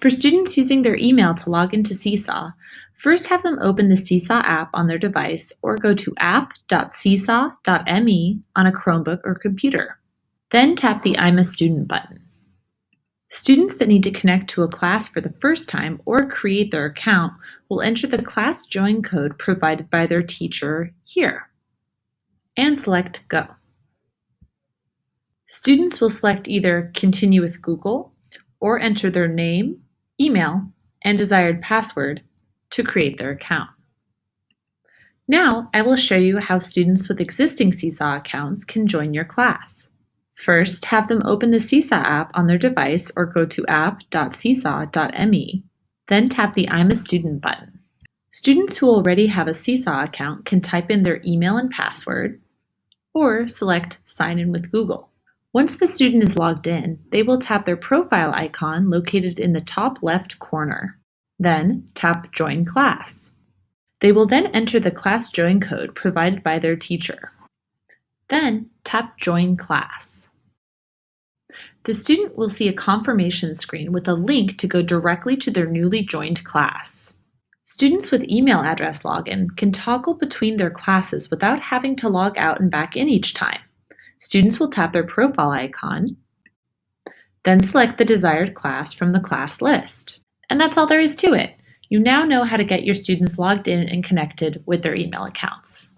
For students using their email to log into Seesaw, first have them open the Seesaw app on their device or go to app.seesaw.me on a Chromebook or computer. Then tap the I'm a Student button. Students that need to connect to a class for the first time or create their account will enter the class join code provided by their teacher here and select Go. Students will select either Continue with Google or enter their name, email, and desired password to create their account. Now I will show you how students with existing Seesaw accounts can join your class. First, have them open the Seesaw app on their device or go to app.seesaw.me. Then tap the I'm a Student button. Students who already have a Seesaw account can type in their email and password or select Sign in with Google. Once the student is logged in, they will tap their profile icon located in the top left corner. Then tap Join Class. They will then enter the class join code provided by their teacher. Then tap Join Class. The student will see a confirmation screen with a link to go directly to their newly joined class. Students with email address login can toggle between their classes without having to log out and back in each time. Students will tap their profile icon, then select the desired class from the class list. And that's all there is to it. You now know how to get your students logged in and connected with their email accounts.